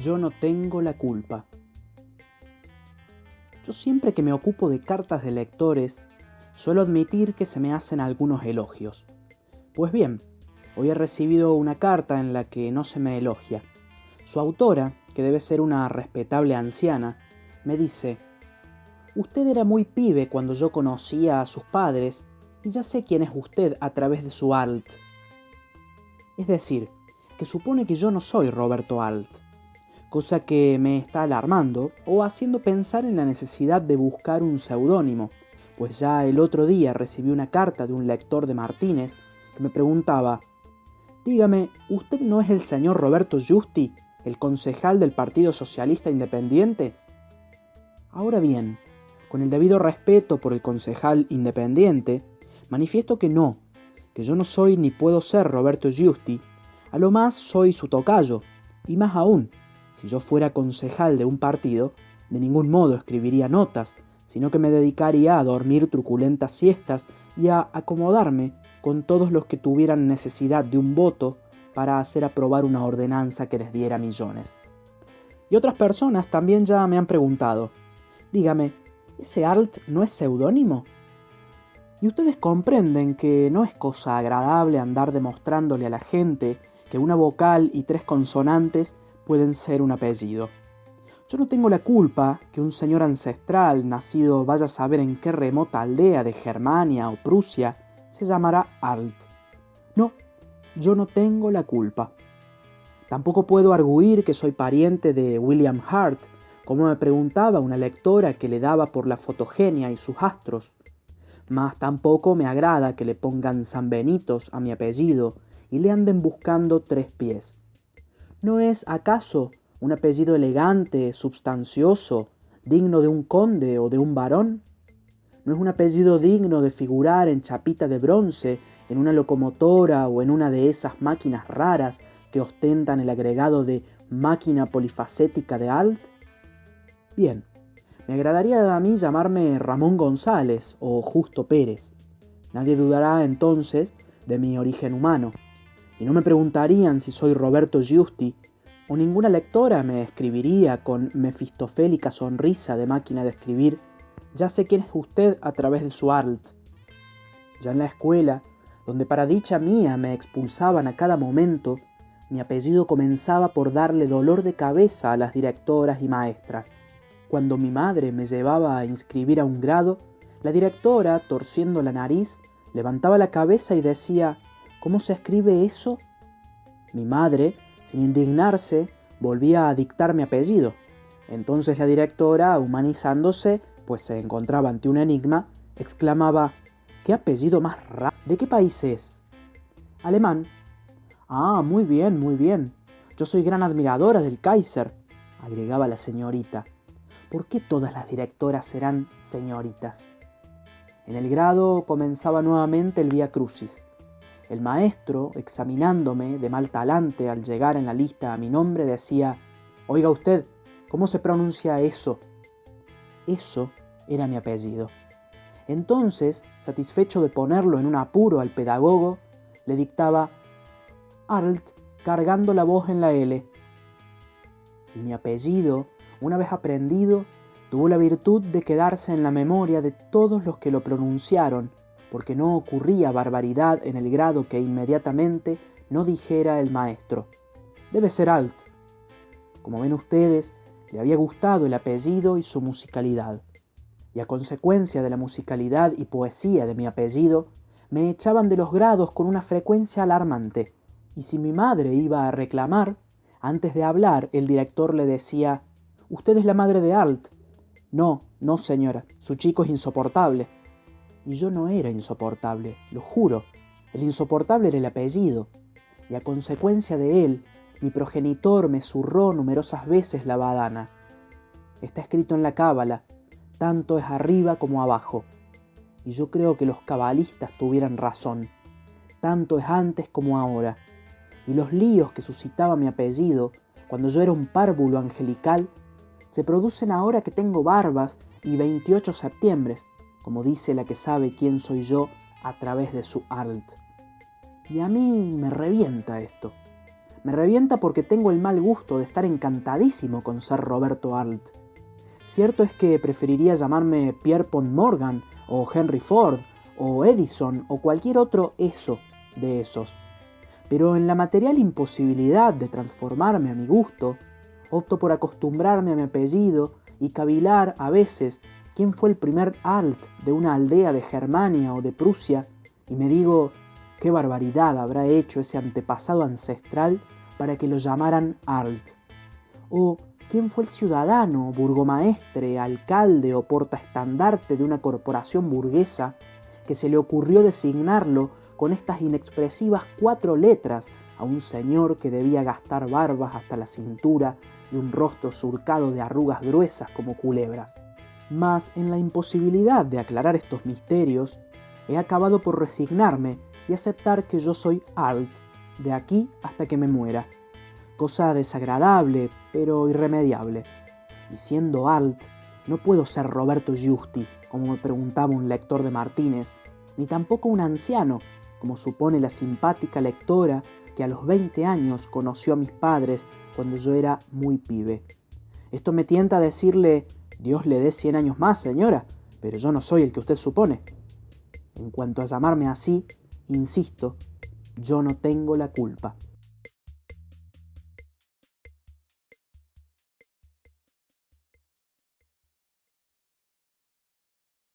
Yo no tengo la culpa. Yo siempre que me ocupo de cartas de lectores, suelo admitir que se me hacen algunos elogios. Pues bien, hoy he recibido una carta en la que no se me elogia. Su autora, que debe ser una respetable anciana, me dice, Usted era muy pibe cuando yo conocía a sus padres y ya sé quién es usted a través de su alt. Es decir, que supone que yo no soy Roberto Alt, cosa que me está alarmando o haciendo pensar en la necesidad de buscar un seudónimo, pues ya el otro día recibí una carta de un lector de Martínez que me preguntaba, Dígame, ¿usted no es el señor Roberto Justi, el concejal del Partido Socialista Independiente? Ahora bien, con el debido respeto por el concejal independiente, manifiesto que no, que yo no soy ni puedo ser Roberto Giusti, a lo más soy su tocayo, y más aún, si yo fuera concejal de un partido, de ningún modo escribiría notas, sino que me dedicaría a dormir truculentas siestas y a acomodarme con todos los que tuvieran necesidad de un voto para hacer aprobar una ordenanza que les diera millones. Y otras personas también ya me han preguntado, dígame, ¿Ese alt no es seudónimo? Y ustedes comprenden que no es cosa agradable andar demostrándole a la gente que una vocal y tres consonantes pueden ser un apellido. Yo no tengo la culpa que un señor ancestral, nacido vaya a saber en qué remota aldea de Germania o Prusia, se llamará Alt. No, yo no tengo la culpa. Tampoco puedo arguir que soy pariente de William Hart, como me preguntaba una lectora que le daba por la fotogenia y sus astros. Mas tampoco me agrada que le pongan San Benitos a mi apellido y le anden buscando tres pies. ¿No es acaso un apellido elegante, substancioso, digno de un conde o de un varón? ¿No es un apellido digno de figurar en chapita de bronce, en una locomotora o en una de esas máquinas raras que ostentan el agregado de máquina polifacética de Alt? Bien, me agradaría a mí llamarme Ramón González o Justo Pérez. Nadie dudará entonces de mi origen humano, y no me preguntarían si soy Roberto Giusti, o ninguna lectora me escribiría con mefistofélica sonrisa de máquina de escribir, ya sé quién es usted a través de su alt. Ya en la escuela, donde para dicha mía me expulsaban a cada momento, mi apellido comenzaba por darle dolor de cabeza a las directoras y maestras. Cuando mi madre me llevaba a inscribir a un grado, la directora, torciendo la nariz, levantaba la cabeza y decía, ¿Cómo se escribe eso? Mi madre, sin indignarse, volvía a dictar mi apellido. Entonces la directora, humanizándose, pues se encontraba ante un enigma, exclamaba, ¿qué apellido más raro? ¿De qué país es? Alemán. Ah, muy bien, muy bien. Yo soy gran admiradora del Kaiser, agregaba la señorita. ¿por qué todas las directoras serán señoritas? En el grado comenzaba nuevamente el Vía Crucis. El maestro, examinándome de mal talante al llegar en la lista a mi nombre, decía, Oiga usted, ¿cómo se pronuncia eso? Eso era mi apellido. Entonces, satisfecho de ponerlo en un apuro al pedagogo, le dictaba Arlt cargando la voz en la L. Y mi apellido una vez aprendido, tuvo la virtud de quedarse en la memoria de todos los que lo pronunciaron, porque no ocurría barbaridad en el grado que inmediatamente no dijera el maestro. Debe ser alt. Como ven ustedes, le había gustado el apellido y su musicalidad. Y a consecuencia de la musicalidad y poesía de mi apellido, me echaban de los grados con una frecuencia alarmante. Y si mi madre iba a reclamar, antes de hablar el director le decía, Usted es la madre de Alt. No, no, señora, su chico es insoportable. Y yo no era insoportable, lo juro. El insoportable era el apellido. Y a consecuencia de él, mi progenitor me zurró numerosas veces la badana. Está escrito en la cábala, tanto es arriba como abajo. Y yo creo que los cabalistas tuvieran razón. Tanto es antes como ahora. Y los líos que suscitaba mi apellido, cuando yo era un párvulo angelical, se producen ahora que tengo barbas y 28 septiembre, como dice la que sabe quién soy yo a través de su alt. Y a mí me revienta esto. Me revienta porque tengo el mal gusto de estar encantadísimo con ser Roberto Arlt. Cierto es que preferiría llamarme Pierre Pont Morgan, o Henry Ford, o Edison, o cualquier otro eso de esos. Pero en la material imposibilidad de transformarme a mi gusto, opto por acostumbrarme a mi apellido y cavilar a veces quién fue el primer alt de una aldea de Germania o de Prusia, y me digo, qué barbaridad habrá hecho ese antepasado ancestral para que lo llamaran alt. O quién fue el ciudadano, burgomaestre, alcalde o portaestandarte de una corporación burguesa que se le ocurrió designarlo con estas inexpresivas cuatro letras a un señor que debía gastar barbas hasta la cintura y un rostro surcado de arrugas gruesas como culebras. Mas en la imposibilidad de aclarar estos misterios, he acabado por resignarme y aceptar que yo soy Alt, de aquí hasta que me muera. Cosa desagradable, pero irremediable. Y siendo Alt, no puedo ser Roberto Giusti, como me preguntaba un lector de Martínez, ni tampoco un anciano, como supone la simpática lectora que a los 20 años conoció a mis padres cuando yo era muy pibe. Esto me tienta a decirle, Dios le dé 100 años más, señora, pero yo no soy el que usted supone. En cuanto a llamarme así, insisto, yo no tengo la culpa.